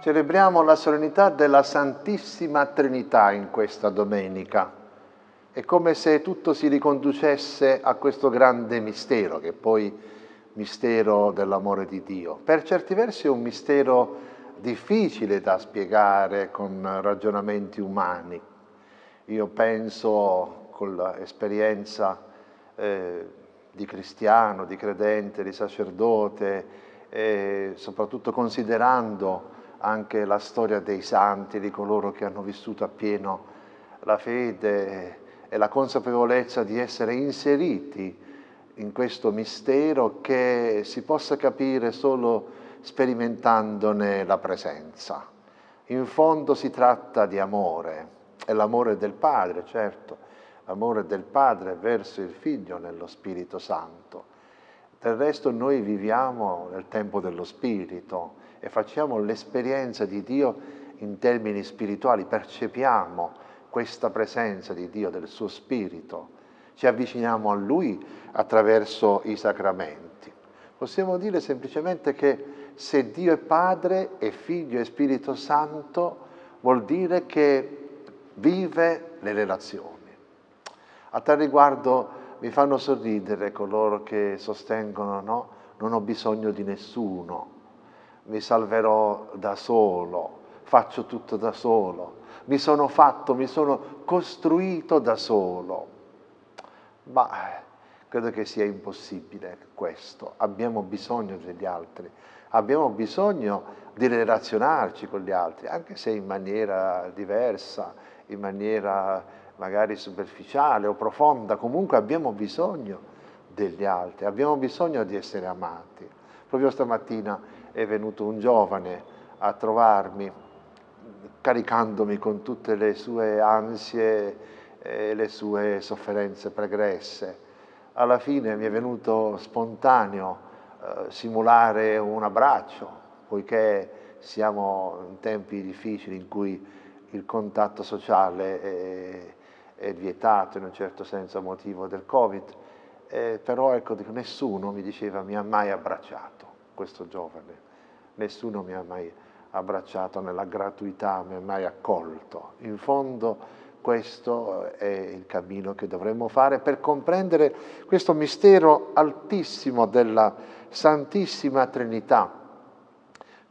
Celebriamo la solennità della Santissima Trinità in questa domenica. È come se tutto si riconducesse a questo grande mistero, che è poi mistero dell'amore di Dio. Per certi versi è un mistero difficile da spiegare con ragionamenti umani. Io penso con l'esperienza eh, di cristiano, di credente, di sacerdote, e soprattutto considerando anche la storia dei santi, di coloro che hanno vissuto appieno la fede e la consapevolezza di essere inseriti in questo mistero che si possa capire solo sperimentandone la presenza. In fondo si tratta di amore, è l'amore del Padre, certo, l'amore del Padre verso il Figlio nello Spirito Santo. Del resto noi viviamo nel tempo dello Spirito, e facciamo l'esperienza di Dio in termini spirituali, percepiamo questa presenza di Dio, del suo Spirito, ci avviciniamo a Lui attraverso i sacramenti. Possiamo dire semplicemente che se Dio è Padre e Figlio e Spirito Santo, vuol dire che vive le relazioni. A tal riguardo mi fanno sorridere coloro che sostengono no, non ho bisogno di nessuno, mi salverò da solo, faccio tutto da solo, mi sono fatto, mi sono costruito da solo. Ma credo che sia impossibile questo, abbiamo bisogno degli altri, abbiamo bisogno di relazionarci con gli altri, anche se in maniera diversa, in maniera magari superficiale o profonda, comunque abbiamo bisogno degli altri, abbiamo bisogno di essere amati. Proprio stamattina è venuto un giovane a trovarmi, caricandomi con tutte le sue ansie e le sue sofferenze pregresse. Alla fine mi è venuto spontaneo eh, simulare un abbraccio, poiché siamo in tempi difficili in cui il contatto sociale è, è vietato in un certo senso a motivo del Covid, eh, però ecco, nessuno mi diceva mi ha mai abbracciato questo giovane nessuno mi ha mai abbracciato nella gratuità, mi ha mai accolto. In fondo questo è il cammino che dovremmo fare per comprendere questo mistero altissimo della Santissima Trinità.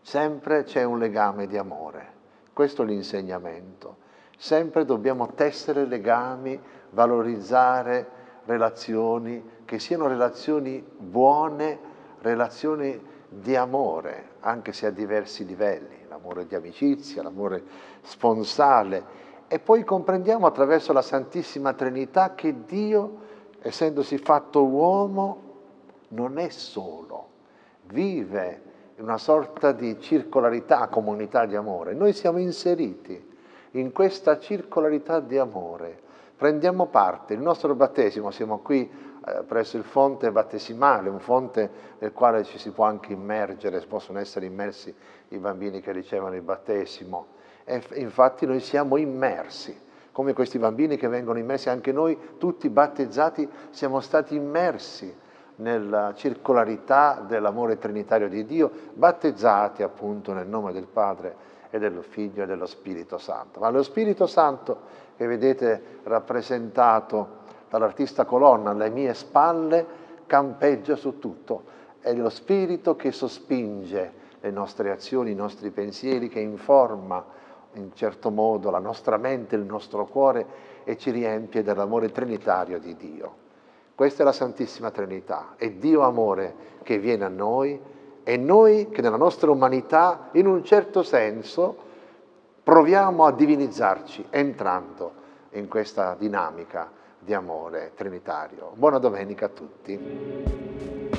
Sempre c'è un legame di amore, questo è l'insegnamento. Sempre dobbiamo tessere legami, valorizzare relazioni che siano relazioni buone, relazioni di amore, anche se a diversi livelli, l'amore di amicizia, l'amore sponsale, e poi comprendiamo attraverso la Santissima Trinità che Dio, essendosi fatto uomo, non è solo, vive in una sorta di circolarità, comunità di amore. Noi siamo inseriti in questa circolarità di amore, prendiamo parte, il nostro battesimo, siamo qui eh, presso il fonte battesimale, un fonte nel quale ci si può anche immergere, possono essere immersi i bambini che ricevono il battesimo. E infatti noi siamo immersi, come questi bambini che vengono immersi, anche noi tutti battezzati siamo stati immersi nella circolarità dell'amore trinitario di Dio, battezzati appunto nel nome del Padre e dello Figlio e dello Spirito Santo. Ma lo Spirito Santo che vedete rappresentato dall'artista colonna alle mie spalle campeggia su tutto. È lo spirito che sospinge le nostre azioni, i nostri pensieri, che informa in certo modo la nostra mente, il nostro cuore e ci riempie dell'amore trinitario di Dio. Questa è la Santissima Trinità, è Dio amore che viene a noi e noi che nella nostra umanità, in un certo senso, proviamo a divinizzarci entrando in questa dinamica di amore trinitario. Buona domenica a tutti.